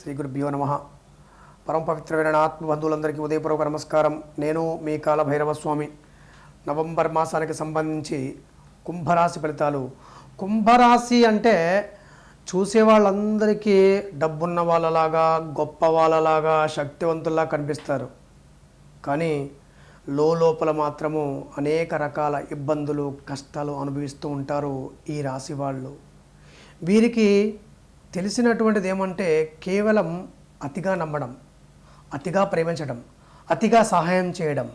శ్రీ గురుభ్యో నమ. పరమ పవిత్రమైన ఆత్మబంధువులందరికీ ఉదయపూర్వక నమస్కారం. నేను మీ కాల భైరవ స్వామి నవంబర్ మాసానికి సంబంధించి కుంభరాశి ఫలితాలు. కుంభరాశి అంటే చూసే వాళ్ళందరికీ డబ్బున్న వాళ్ళలాగా గొప్ప వాళ్ళలాగా శక్తివంతుల్లా కనిపిస్తారు. కానీ లోపల మాత్రము అనేక రకాల ఇబ్బందులు కష్టాలు అనుభవిస్తూ ఉంటారు ఈ రాశి వాళ్ళు. వీరికి తెలిసినటువంటిది ఏమంటే కేవలం అతిగా నమ్మడం అతిగా ప్రేమించడం అతిగా సహాయం చేయడం.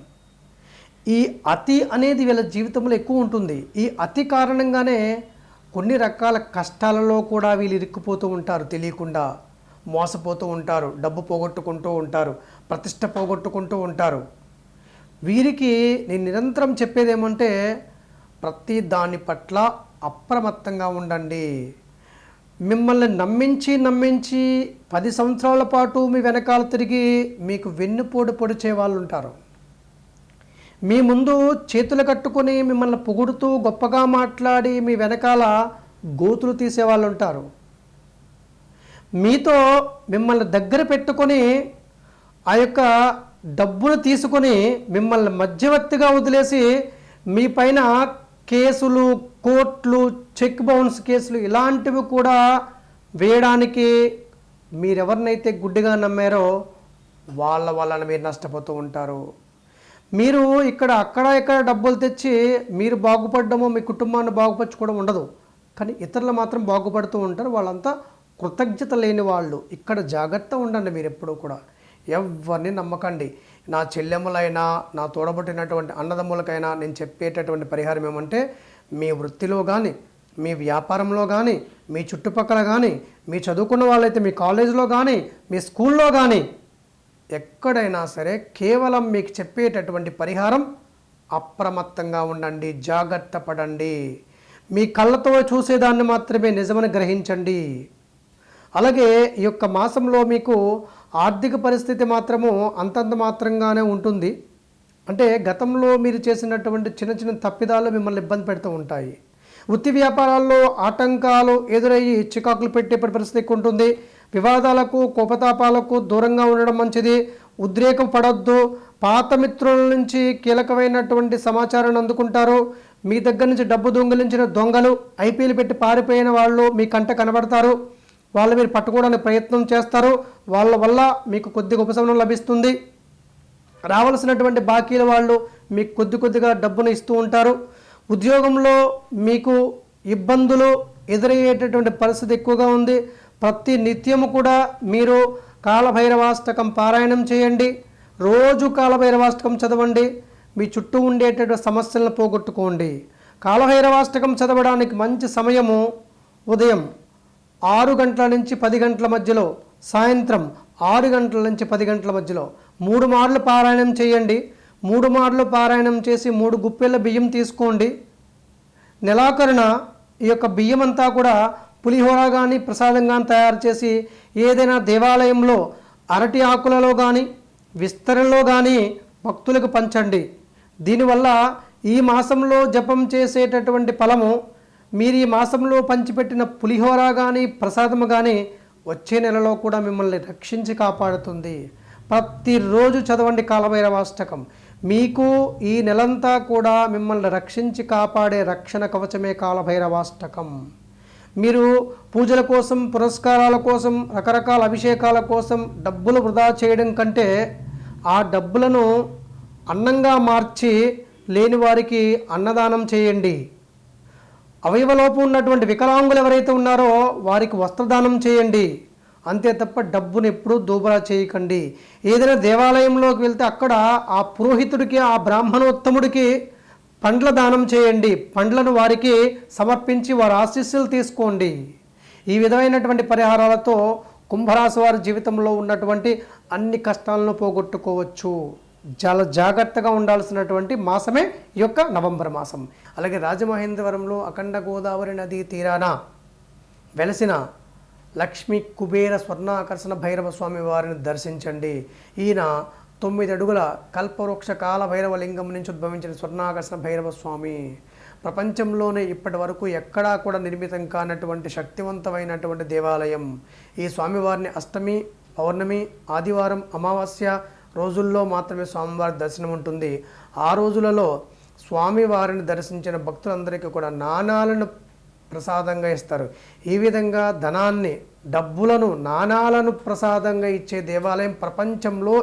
ఈ అతి అనేది వీళ్ళ జీవితంలో ఎక్కువ ఉంటుంది. ఈ అతి కారణంగానే కొన్ని రకాల కష్టాలలో కూడా వీళ్ళు ఇరుక్కుపోతూ ఉంటారు. తెలియకుండా మోసపోతూ ఉంటారు. డబ్బు పోగొట్టుకుంటూ ఉంటారు. ప్రతిష్ట పోగొట్టుకుంటూ ఉంటారు. వీరికి నేను నిరంతరం చెప్పేది ఏమంటే ప్రతి దాని పట్ల అప్రమత్తంగా ఉండండి. మిమ్మల్ని నమ్మించి నమ్మించి పది సంవత్సరాల పాటు మీ వెనకాల తిరిగి మీకు వెన్నుపోటు పొడిచే వాళ్ళు ఉంటారు మీ ముందు చేతులు కట్టుకొని మిమ్మల్ని పొగుడుతూ గొప్పగా మాట్లాడి మీ వెనకాల గోతులు తీసేవాళ్ళు ఉంటారు మీతో మిమ్మల్ని దగ్గర పెట్టుకొని ఆ యొక్క డబ్బును తీసుకొని మిమ్మల్ని మధ్యవర్తిగా వదిలేసి మీ పైన కేసులు కోర్టులు చెక్ బౌన్స్ కేసులు ఇలాంటివి కూడా వేయడానికి మీరెవరినైతే గుడ్డిగా నమ్మారో వాళ్ళ వలన మీరు నష్టపోతూ ఉంటారు. మీరు ఇక్కడ అక్కడ ఇక్కడ డబ్బులు తెచ్చి మీరు బాగుపడడమో మీ కుటుంబాన్ని బాగుపరచుకోవడం ఉండదు. కానీ ఇతరులు మాత్రం బాగుపడుతూ ఉంటారు. వాళ్ళంతా కృతజ్ఞత లేని వాళ్ళు. ఇక్కడ జాగ్రత్త ఉండండి మీరు ఎప్పుడూ కూడా. ఎవరిని నమ్మకండి. నా చెల్లెమ్మలైనా నా తోడబుట్టినటువంటి అన్నదమ్ములకైనా నేను చెప్పేటటువంటి పరిహారం ఏమంటే మీ వృత్తిలో కానీ మీ వ్యాపారంలో కానీ మీ చుట్టుపక్కల కానీ మీ చదువుకున్న వాళ్ళైతే మీ కాలేజీలో కానీ మీ స్కూల్లో కానీ ఎక్కడైనా సరే కేవలం మీకు చెప్పేటటువంటి పరిహారం అప్రమత్తంగా ఉండండి జాగ్రత్త పడండి. మీ కళ్ళతో చూసేదాన్ని మాత్రమే నిజమని గ్రహించండి. అలాగే ఈ యొక్క మాసంలో మీకు ఆర్థిక పరిస్థితి మాత్రము అంతంత మాత్రంగానే ఉంటుంది. అంటే గతంలో మీరు చేసినటువంటి చిన్న చిన్న తప్పిదాలు మిమ్మల్ని ఇబ్బంది పెడుతూ ఉంటాయి. వృత్తి వ్యాపారాల్లో ఆటంకాలు ఎదురయ్యి చికాకులు పెట్టే పరిస్థితి ఎక్కువ ఉంటుంది. వివాదాలకు కోపతాపాలకు దూరంగా ఉండడం మంచిది. ఉద్రేకం పడొద్దు. పాత మిత్రుల నుంచి కీలకమైనటువంటి సమాచారాన్ని అందుకుంటారు. మీ దగ్గర నుంచి డబ్బు దొంగిలించిన దొంగలు ఐపీఎల్ పెట్టి పారిపోయిన వాళ్ళు మీ కంట కనబడతారు. వాళ్ళు మీరు పట్టుకోవడానికి ప్రయత్నం చేస్తారు. వాళ్ళ వల్ల మీకు కొద్దిగా ఉపశమనం లభిస్తుంది. రావాల్సినటువంటి బాకీల వాళ్ళు మీకు కొద్ది కొద్దిగా డబ్బును ఇస్తూ ఉంటారు. ఉద్యోగంలో మీకు ఇబ్బందులు ఎదురయ్యేటటువంటి పరిస్థితి ఎక్కువగా ఉంది. ప్రతి నిత్యము కూడా మీరు కాలభైరవాష్టకం పారాయణం చేయండి. రోజు కాలభైరవాష్టకం చదవండి. మీ చుట్టూ ఉండేటటువంటి సమస్యలను పోగొట్టుకోండి. కాలభైరవాష్టకం చదవడానికి మంచి సమయము ఉదయం ఆరు గంటల నుంచి పది గంటల మధ్యలో సాయంత్రం ఆరు గంటల నుంచి పది గంటల మధ్యలో మూడు మార్లు పారాయణం చేయండి. మూడు మార్లు పారాయణం చేసి మూడు గుప్పెళ్ళ బియ్యం తీసుకోండి. నెలాఖరున ఈ యొక్క బియ్యం అంతా కూడా పులిహోర కానీ ప్రసాదం కానీ తయారు చేసి ఏదైనా దేవాలయంలో అరటి ఆకులలో కానీ విస్తరణలో కానీ భక్తులకు పంచండి. దీనివల్ల ఈ మాసంలో జపం చేసేటటువంటి ఫలము మీరు ఈ మాసంలో పంచిపెట్టిన పులిహోర కానీ ప్రసాదము కానీ వచ్చే నెలలో కూడా మిమ్మల్ని రక్షించి కాపాడుతుంది. ప్రతిరోజు చదవండి కాలభైరవాష్టకం మీకు ఈ నెలంతా కూడా మిమ్మల్ని రక్షించి కాపాడే రక్షణ కవచమే కాలభైరవాష్టకం మీరు పూజల కోసం పురస్కారాల కోసం రకరకాల అభిషేకాల కోసం డబ్బులు వృధా చేయడం కంటే ఆ డబ్బులను అన్నంగా మార్చి లేని వారికి అన్నదానం చేయండి. అవయవలోపం ఉన్నటువంటి వికలాంగులు ఎవరైతే ఉన్నారో వారికి వస్త్రదానం చేయండి. అంతే తప్ప డబ్బును ఎప్పుడూ దూబరా చేయకండి. ఏదైనా దేవాలయంలోకి వెళ్తే అక్కడ ఆ పురోహితుడికి ఆ బ్రాహ్మణోత్తముడికి పండ్ల దానం చేయండి. పండ్లను వారికి సమర్పించి వారి ఆశీస్సులు తీసుకోండి. ఈ విధమైనటువంటి పరిహారాలతో కుంభరాశి వారి జీవితంలో ఉన్నటువంటి అన్ని కష్టాలను పోగొట్టుకోవచ్చు. చాలా జాగ్రత్తగా ఉండాల్సినటువంటి మాసమే ఈ యొక్క నవంబర్ మాసం. అలాగే రాజమహేంద్రవరంలో అఖండ గోదావరి నదీ తీరాన వెలసిన లక్ష్మీ కుబేర స్వర్ణాకర్షణ భైరవ స్వామి వారిని దర్శించండి. ఈయన తొమ్మిది అడుగుల కల్పవృక్ష కాల భైరవ లింగం నుంచి ఉద్భవించిన స్వర్ణాకర్షణ భైరవ స్వామి. ప్రపంచంలోనే ఇప్పటి వరకు ఎక్కడా కూడా నిర్మితం కానటువంటి శక్తివంతమైనటువంటి దేవాలయం. ఈ స్వామివారిని అష్టమి పౌర్ణమి ఆదివారం అమావాస్య రోజుల్లో మాత్రమే స్వామివారి దర్శనం ఉంటుంది. ఆ రోజులలో స్వామివారిని దర్శించిన భక్తులందరికీ కూడా నాణాలను ప్రసాదంగా ఇస్తారు. ఈ విధంగా ధనాన్ని డబ్బులను నాణాలను ప్రసాదంగా ఇచ్చే దేవాలయం ప్రపంచంలో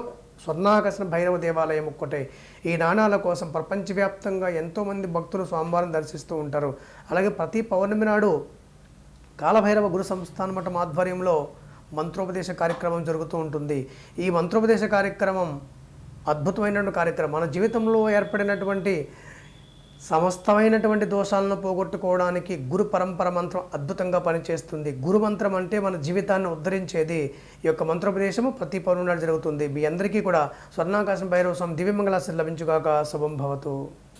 స్వర్ణాకర్షణ భైరవ దేవాలయం ఒక్కటే. ఈ నాణాల కోసం ప్రపంచవ్యాప్తంగా ఎంతోమంది భక్తులు స్వామివారిని దర్శిస్తూ ఉంటారు. అలాగే ప్రతి పౌర్ణమి నాడు కాలభైరవ గురు సంస్థాన మఠం ఆధ్వర్యంలో మంత్రోపదేశ కార్యక్రమం జరుగుతూ ఉంటుంది. ఈ మంత్రోపదేశ కార్యక్రమం అద్భుతమైనటువంటి కార్యక్రమం. మన జీవితంలో ఏర్పడినటువంటి సమస్తమైనటువంటి దోషాలను పోగొట్టుకోవడానికి గురు పరంపర మంత్రం అద్భుతంగా పనిచేస్తుంది. గురు మంత్రం అంటే మన జీవితాన్ని ఉద్ధరించేది ఈ యొక్క మంత్రోపదేశము. ప్రతి పౌర్ణమి జరుగుతుంది. మీ అందరికీ కూడా స్వర్ణాకాశం భైరవ స్వామి దివ్యమంగళాశ్రీ లభించుగాక. శుభం భవతు.